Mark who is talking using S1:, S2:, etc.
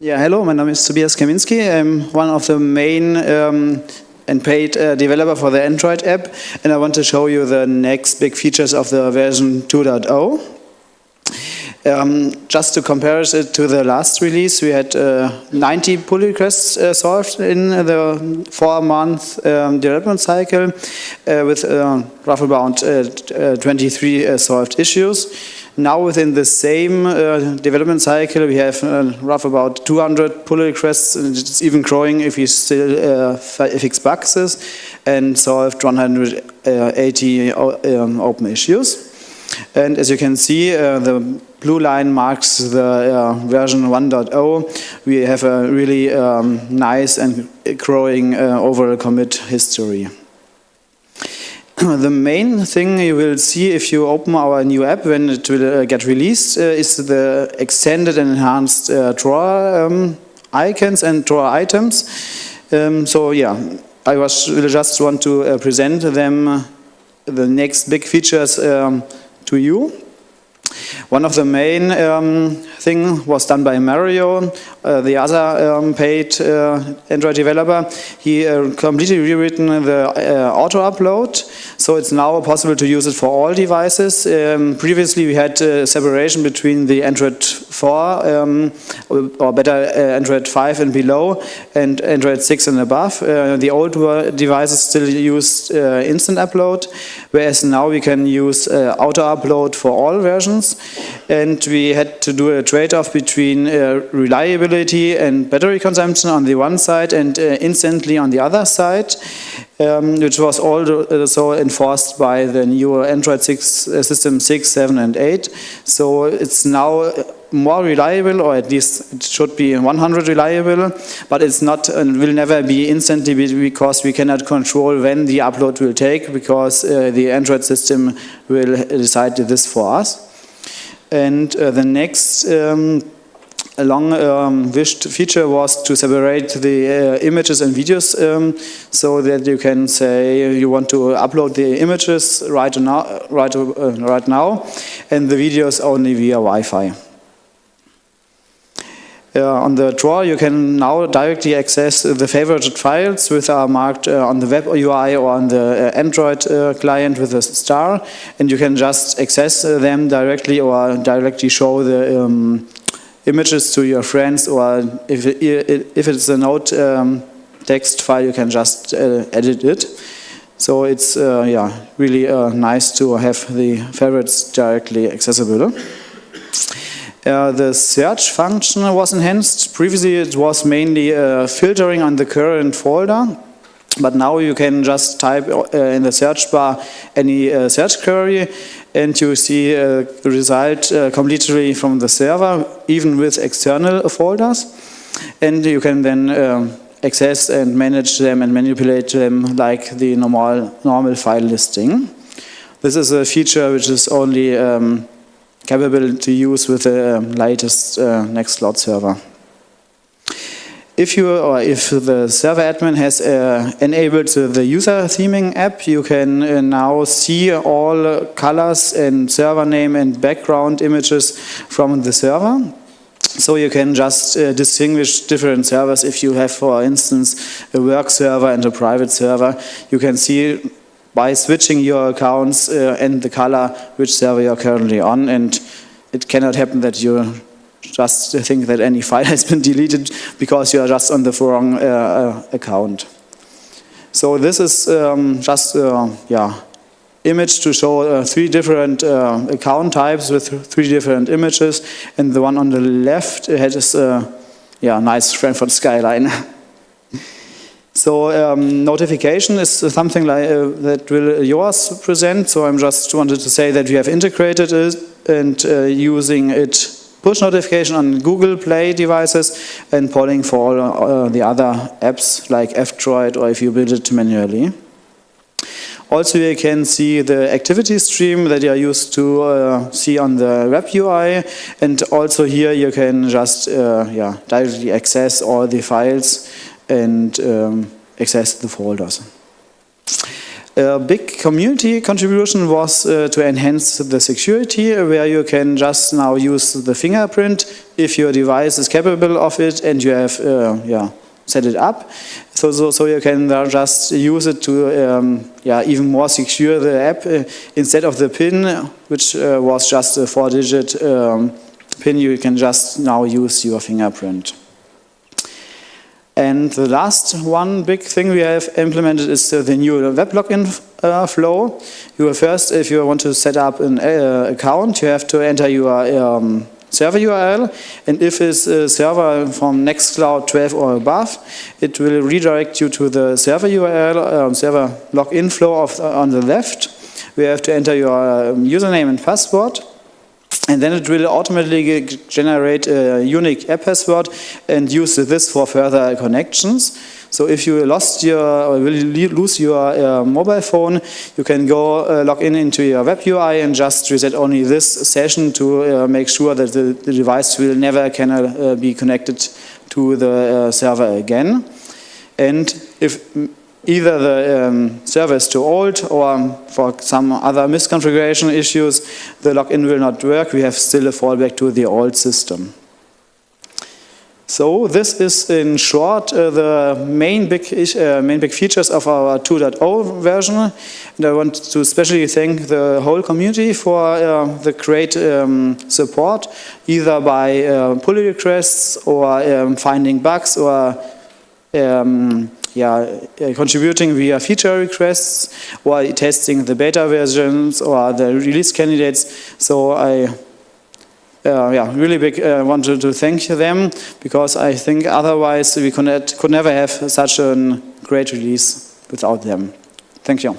S1: Yeah, hello, my name is Tobias Kaminsky. I'm one of the main um, and paid uh, developer for the Android app, and I want to show you the next big features of the version 2.0. Um, just to compare it to the last release, we had uh, 90 pull requests uh, solved in the four-month um, development cycle uh, with uh, roughly uh, uh, 23 solved issues. Now within the same development cycle, we have roughly about 200 pull requests, and it's even growing if we still fix bugs and solved 180 um, open issues. And as you can see, uh, the blue line marks the uh, version 1.0. We have a really um, nice and growing uh, overall commit history. the main thing you will see if you open our new app when it will uh, get released uh, is the extended and enhanced uh, drawer um, icons and drawer items. Um, so yeah, I was, just want to present them the next big features um, to you. One of the main um, thing was done by Mario, uh, the other um, paid uh, Android developer. He uh, completely rewritten the uh, auto upload, so it's now possible to use it for all devices. Um, previously, we had uh, separation between the Android 4, um, or better uh, Android 5 and below, and Android 6 and above. the old devices still used instant upload, whereas now we can use auto upload for all versions and we had to do a trade-off between uh, reliability and battery consumption on the one side and uh, instantly on the other side, um, which was also enforced by the new Android 6 uh, system 6, 7 and 8. So it's now more reliable, or at least it should be 100 reliable, but it's not and will never be instantly because we cannot control when the upload will take because uh, the Android system will decide this for us. And uh, the next um, long um, wished feature was to separate the uh, images and videos um, so that you can say you want to upload the images right now, right, uh, right now and the videos only via Wi-Fi. Uh, on the drawer, you can now directly access the favorited files which are marked uh, on the web UI or on the uh, Android uh, client with a star, and you can just access uh, them directly or directly show the um, images to your friends, or if, if it's a note um, text file, you can just uh, edit it. So it's yeah really nice to have the favorites directly accessible. Uh, the search function was enhanced. Previously it was mainly uh, filtering on the current folder, but now you can just type uh, in the search bar any uh, search query and you see a result uh, completely from the server, even with external folders. And you can then um, access and manage them and manipulate them like the normal, normal file listing. This is a feature which is only um, capable to use with the um, latest uh, Nextcloud server. If you or if the server admin has uh, enabled the user theming app, you can uh, now see all colors and server name and background images from the server. So you can just uh, distinguish different servers. If you have, for instance, a work server and a private server, you can see by switching your accounts uh, and the color which server you're currently on and it cannot happen that you just think that any file has been deleted because you are just on the wrong uh, uh account. So this is um, just uh, yeah image to show uh, three different uh, account types with three different images and the one on the left has this yeah nice Frankfurt skyline. So um, notification is something like, uh, that will yours present. So I'm just wanted to say that we have integrated it and uh, using it push notification on Google Play devices and polling for all uh, the other apps like F-Droid or if you build it manually. Also you can see the activity stream that you are used to uh, see on the web UI and also here you can just uh, yeah, directly access all the files and um, access the folders. A big community contribution was uh, to enhance the security, where you can just now use the fingerprint if your device is capable of it and you have uh, yeah, set it up. So, so, so you can just use it to um, yeah, even more secure the app uh, instead of the PIN, which uh, was just a four-digit um, PIN, you can just now use your fingerprint. And the last one big thing we have implemented is the new web login uh, flow. You first, if you want to set up an uh, account, you have to enter your um, server URL. And if it's a server from Nextcloud 12 or above, it will redirect you to the server URL, um, server login flow of, uh, on the left. We have to enter your um, username and password. And then it will automatically generate a unique app password and use this for further connections. So if you lost your or will lose your uh, mobile phone, you can go uh, log in into your web UI and just reset only this session to uh, make sure that the, the, device will never can uh, be connected to the uh, server again. And if either the um, is too old or for some other misconfiguration issues, the login will not work. We have still a fallback to the old system. So this is in short uh, the main big, uh, main big features of our 2.0 version. And I want to especially thank the whole community for uh, the great um, support, either by uh, pull requests or um, finding bugs or um, yeah, uh, contributing via feature requests or testing the beta versions or the release candidates. So I uh, yeah, really big uh, wanted to thank them because I think otherwise we could, could never have such a great release without them. Thank you.